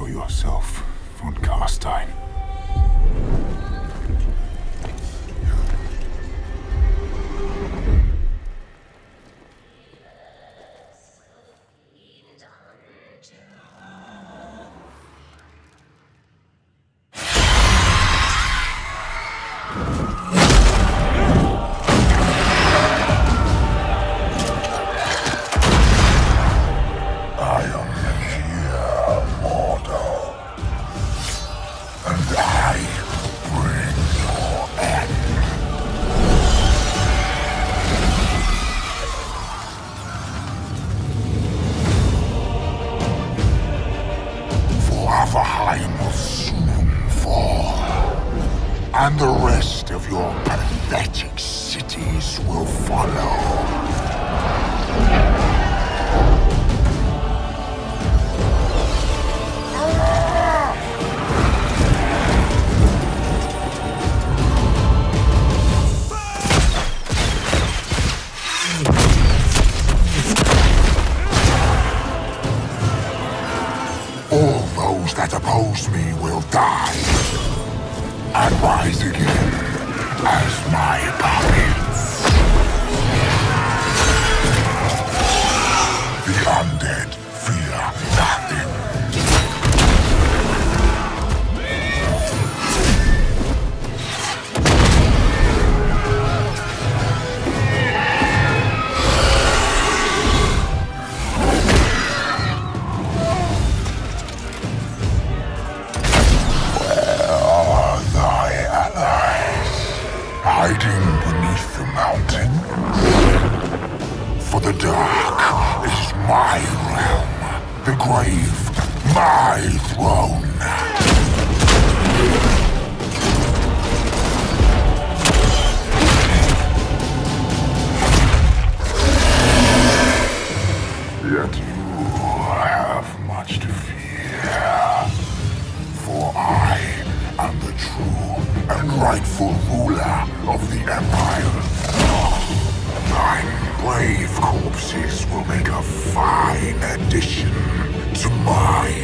show yourself, von Carstein. And the rest of your pathetic cities will follow. All those that oppose me will die and rise again as my puppets. The dark is my realm, the grave my throne. Yet you have much to fear. For I am the true and rightful ruler of the Empire. Nine brave corpses will make a fine addition to my